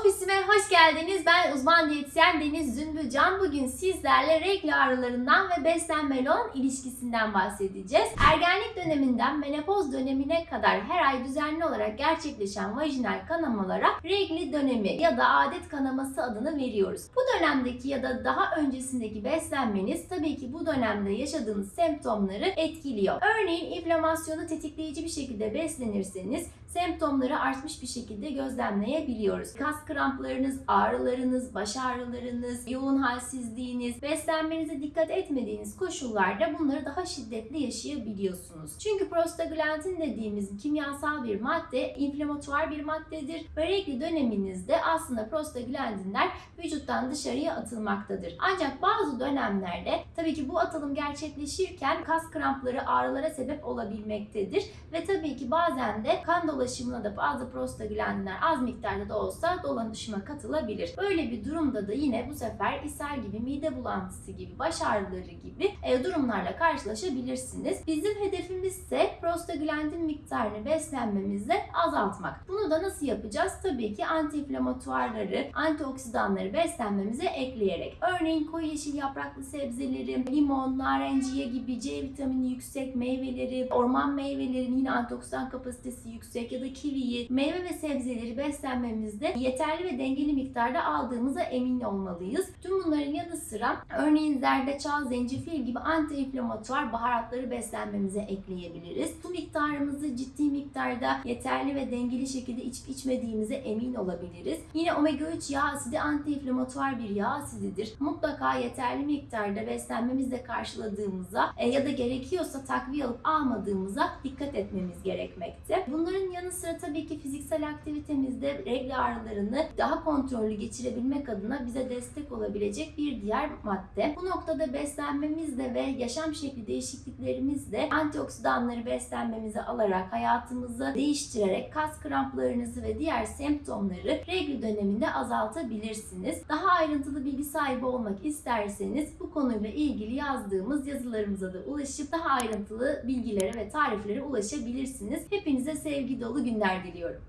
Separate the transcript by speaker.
Speaker 1: Ofisime hoş geldiniz. Ben uzman diyetisyen Deniz Zümbülcan. Bugün sizlerle regl ağrılarından ve beslenmeyle olan ilişkisinden bahsedeceğiz. Ergenlik döneminden menopoz dönemine kadar her ay düzenli olarak gerçekleşen vajinal kanamalara regli dönemi ya da adet kanaması adını veriyoruz. Bu dönemdeki ya da daha öncesindeki beslenmeniz tabii ki bu dönemde yaşadığınız semptomları etkiliyor. Örneğin inflamasyonu tetikleyici bir şekilde beslenirseniz semptomları artmış bir şekilde gözlemleyebiliyoruz. Kas kramplarınız, ağrılarınız, baş ağrılarınız, yoğun halsizliğiniz, beslenmenize dikkat etmediğiniz koşullarda bunları daha şiddetli yaşayabiliyorsunuz. Çünkü prostaglandin dediğimiz kimyasal bir madde, inflamatuar bir maddedir regl döneminizde aslında prostaglandinler vücuttan dışarıya atılmaktadır. Ancak bazı dönemlerde tabii ki bu atılım gerçekleşirken kas krampları ağrılara sebep olabilmektedir ve tabii ki bazen de kan dolaşımına da bazı prostaglandinler az miktarda da olsa dolaşıma katılabilir. Böyle bir durumda da yine bu sefer ishal gibi, mide bulantısı gibi, baş ağrıları gibi e, durumlarla karşılaşabilirsiniz. Bizim hedefimiz prostaglandin miktarını beslenmemizle azaltmak. Bunu da nasıl yapacağız? Tabii ki antiinflamatuarları, antioksidanları beslenmemize ekleyerek. Örneğin koyu yeşil yapraklı sebzeleri, limon, narenciye gibi C vitamini yüksek meyveleri, orman meyvelerinin yine antioksidan kapasitesi yüksek ya da kiviyi, meyve ve sebzeleri beslenmemizde yeterli ve dengeli miktarda aldığımıza emin olmalıyız. Tüm bunların yanı sıra örneğin zerdeçal, zencefil gibi antiinflamatuar baharatları beslenmemize ekleyebiliriz. Su miktarımızı ciddi miktarda yeterli ve dengeli şekilde içip içmediğimize emin olabiliriz. Yine omega 3 yağ asidi antiinflamatuar bir yağ asididir. Mutlaka yeterli miktarda beslenmemizle karşıladığımıza e, ya da gerekiyorsa takviye alıp almadığımıza dikkat etmemiz gerekmekte. Bunların yanı sıra tabii ki fiziksel aktivitemizde regl ağrılarını daha kontrollü geçirebilmek adına bize destek olabilecek bir diğer madde. Bu noktada beslenmemizle ve yaşam şekli değişikliklerimizle antioksidanları beslenmemize alarak hayatımızı değiştirerek kas kramplarınızı ve diğer semptomları regl döneminde azaltabilirsiniz. Daha ayrıntılı bilgi sahibi olmak isterseniz bu konuyla ilgili yazdığımız yazılarımıza da ulaşıp daha ayrıntılı bilgilere ve tariflere ulaşabilirsiniz. Hepinize sevgi dolu günler diliyorum.